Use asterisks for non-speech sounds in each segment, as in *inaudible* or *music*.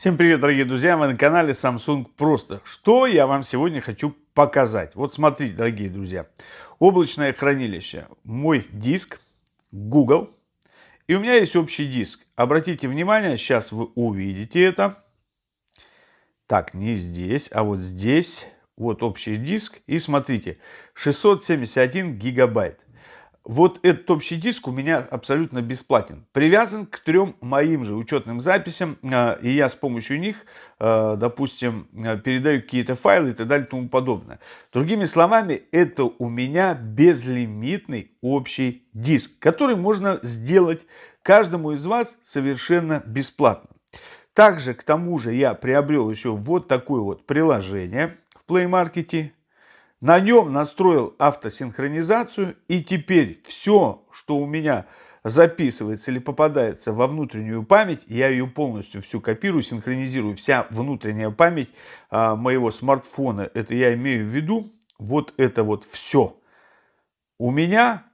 Всем привет, дорогие друзья! Вы на канале Samsung Просто. Что я вам сегодня хочу показать? Вот смотрите, дорогие друзья. Облачное хранилище. Мой диск Google. И у меня есть общий диск. Обратите внимание, сейчас вы увидите это. Так, не здесь, а вот здесь. Вот общий диск. И смотрите, 671 гигабайт. Вот этот общий диск у меня абсолютно бесплатен. Привязан к трем моим же учетным записям. А, и я с помощью них, а, допустим, а, передаю какие-то файлы и так далее и тому подобное. Другими словами, это у меня безлимитный общий диск, который можно сделать каждому из вас совершенно бесплатно. Также к тому же я приобрел еще вот такое вот приложение в Play Market на нем настроил автосинхронизацию и теперь все, что у меня записывается или попадается во внутреннюю память, я ее полностью всю копирую, синхронизирую. Вся внутренняя память а, моего смартфона, это я имею в виду, вот это вот все у меня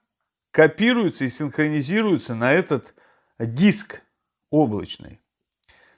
копируется и синхронизируется на этот диск облачный.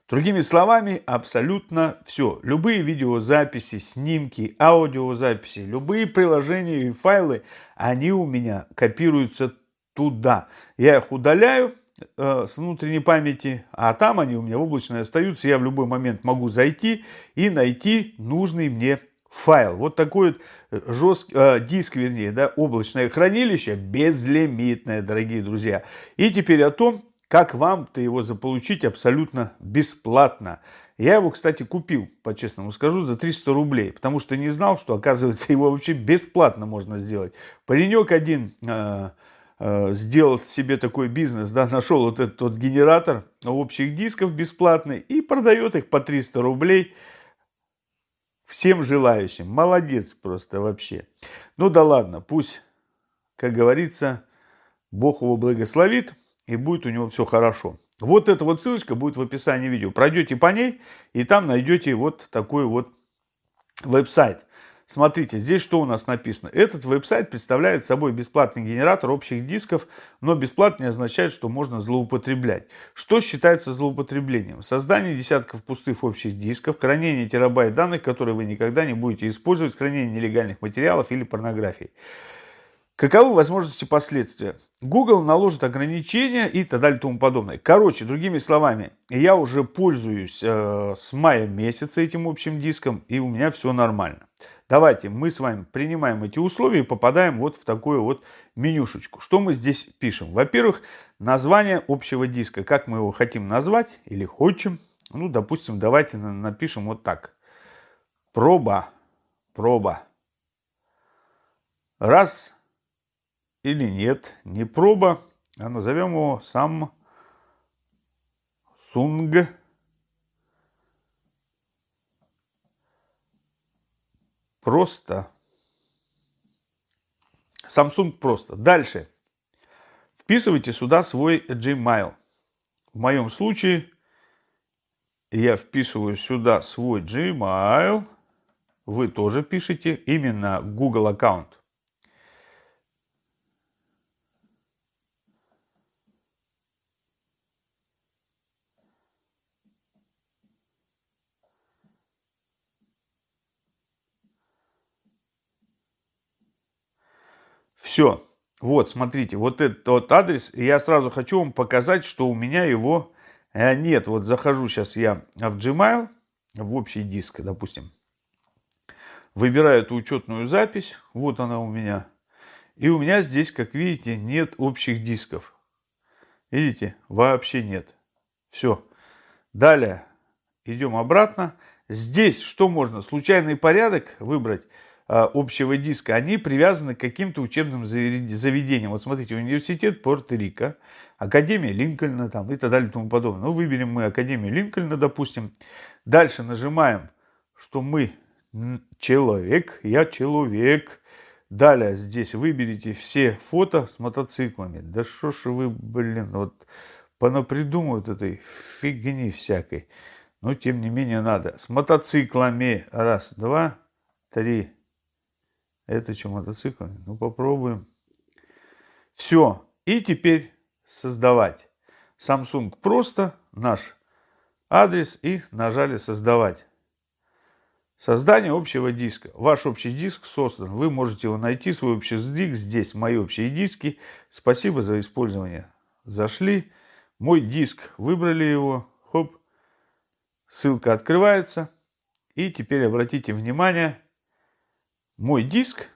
Другими словами, абсолютно все. Любые видеозаписи, снимки, аудиозаписи, любые приложения и файлы, они у меня копируются туда. Я их удаляю э, с внутренней памяти, а там они у меня в облачной остаются. Я в любой момент могу зайти и найти нужный мне файл. Вот такой вот жесткий, э, диск, вернее, да, облачное хранилище, безлимитное, дорогие друзья. И теперь о том, как вам-то его заполучить абсолютно бесплатно? Я его, кстати, купил, по-честному скажу, за 300 рублей, потому что не знал, что, оказывается, *laughs* его вообще бесплатно можно сделать. Паренек один э, э, сделал себе такой бизнес, да, нашел вот этот вот генератор общих дисков бесплатный и продает их по 300 рублей всем желающим. Молодец просто вообще. Ну да ладно, пусть, как говорится, Бог его благословит и будет у него все хорошо. Вот эта вот ссылочка будет в описании видео. Пройдете по ней, и там найдете вот такой вот веб-сайт. Смотрите, здесь что у нас написано. Этот веб-сайт представляет собой бесплатный генератор общих дисков, но бесплатно не означает, что можно злоупотреблять. Что считается злоупотреблением? Создание десятков пустых общих дисков, хранение терабайт данных, которые вы никогда не будете использовать, хранение нелегальных материалов или порнографии. Каковы возможности последствия? Google наложит ограничения и так далее и тому подобное. Короче, другими словами, я уже пользуюсь э, с мая месяца этим общим диском, и у меня все нормально. Давайте мы с вами принимаем эти условия и попадаем вот в такую вот менюшечку. Что мы здесь пишем? Во-первых, название общего диска. Как мы его хотим назвать или хочем. Ну, допустим, давайте напишем вот так. Проба. Проба. Раз или нет, не проба, а назовем его сам Сунг. Просто. Samsung просто. Дальше. Вписывайте сюда свой Gmail. В моем случае я вписываю сюда свой Gmail. Вы тоже пишите именно Google аккаунт. Все. Вот, смотрите, вот этот вот адрес. я сразу хочу вам показать, что у меня его э, нет. Вот захожу сейчас я в Gmail, в общий диск, допустим. Выбираю эту учетную запись. Вот она у меня. И у меня здесь, как видите, нет общих дисков. Видите? Вообще нет. Все. Далее идем обратно. Здесь что можно? Случайный порядок выбрать. А, общего диска, они привязаны к каким-то учебным заведениям. Вот смотрите, университет Порто-Рико, Академия Линкольна там, и так далее и тому подобное. Ну, выберем мы Академию Линкольна, допустим. Дальше нажимаем, что мы человек, я человек. Далее здесь выберите все фото с мотоциклами. Да что ж вы, блин, вот понапридумывают этой фигни всякой. Но тем не менее надо. С мотоциклами. Раз, два, три, это что, мотоцикл? Ну, попробуем. Все. И теперь создавать. Samsung просто наш адрес и нажали «Создавать». Создание общего диска. Ваш общий диск создан. Вы можете его найти, свой общий диск. Здесь мои общие диски. Спасибо за использование. Зашли. Мой диск. Выбрали его. Хоп. Ссылка открывается. И теперь обратите внимание. Мой диск.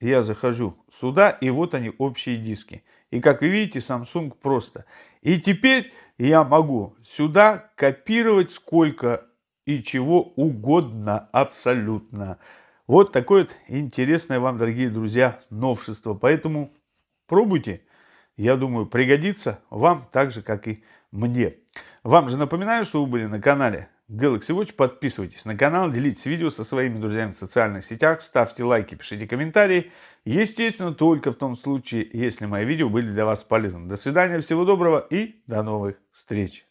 Я захожу сюда. И вот они общие диски. И как вы видите, Samsung просто. И теперь я могу сюда копировать сколько и чего угодно абсолютно. Вот такое вот интересное вам, дорогие друзья, новшество. Поэтому пробуйте. Я думаю, пригодится вам так же, как и мне. Вам же напоминаю, что вы были на канале Galaxy Watch. Подписывайтесь на канал, делитесь видео со своими друзьями в социальных сетях, ставьте лайки, пишите комментарии. Естественно, только в том случае, если мои видео были для вас полезны. До свидания, всего доброго и до новых встреч.